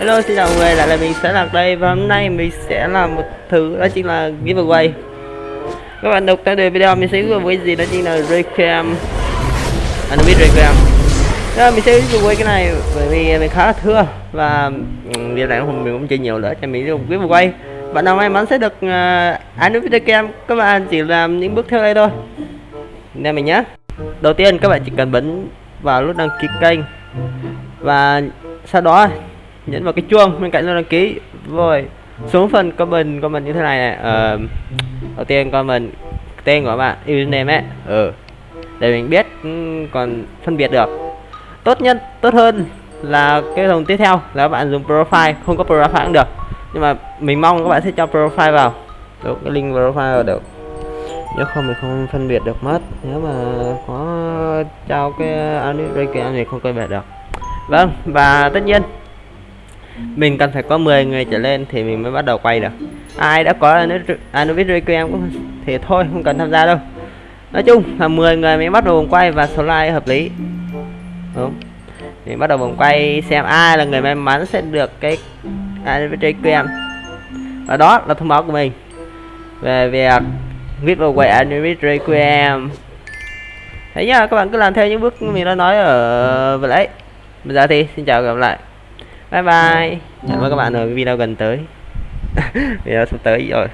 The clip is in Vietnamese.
Hello xin chào mọi người, lại là mình sẽ lạc đây và hôm nay mình sẽ làm một thứ đó chính là giveaway. Các bạn đọc theo đề video mình sẽ giveaway gì đó chính là Requiem Anubis Requiem Đó, mình sẽ giveaway cái này bởi vì mình khá là thưa và ừ, um, việc này mình cũng chơi nhiều nữa cho mình dùng giveaway. Bạn nào may mắn sẽ được uh, Anubis Requiem các bạn chỉ làm những bước theo đây thôi. Nên mình nhé Đầu tiên các bạn chỉ cần bấm vào nút đăng ký kênh và sau đó nhấn vào cái chuông bên cạnh là đăng ký. Rồi xuống phần comment comment như thế này này. Ờ, đầu tiên comment tên của bạn username ấy. Ừ để mình biết ừ, còn phân biệt được. Tốt nhất tốt hơn là cái dòng tiếp theo là các bạn dùng profile. Không có profile cũng được. Nhưng mà mình mong các bạn sẽ cho profile vào. Đúng cái link profile vào được. Nếu không mình không phân biệt được mất. Nếu mà có trao cái à, anime này không phân biệt được. Vâng và tất nhiên mình cần phải có 10 người trở lên thì mình mới bắt đầu quay được. Ai đã có Anubis Requiem cũng thì thôi, không cần tham gia đâu. Nói chung là 10 người mới bắt đầu vòng quay và số like hợp lý. Đúng. Mình bắt đầu vòng quay xem ai là người may mắn sẽ được cái Anubis Requiem và đó là thông báo của mình về việc giveaway Anubis Requiem thấy nhá, các bạn cứ làm theo những bước mình đã nói ở vừa nãy. Bây giờ thì xin chào và gặp lại bye bye. Hẹn gặp các bạn ở video gần tới. Video sắp tới rồi.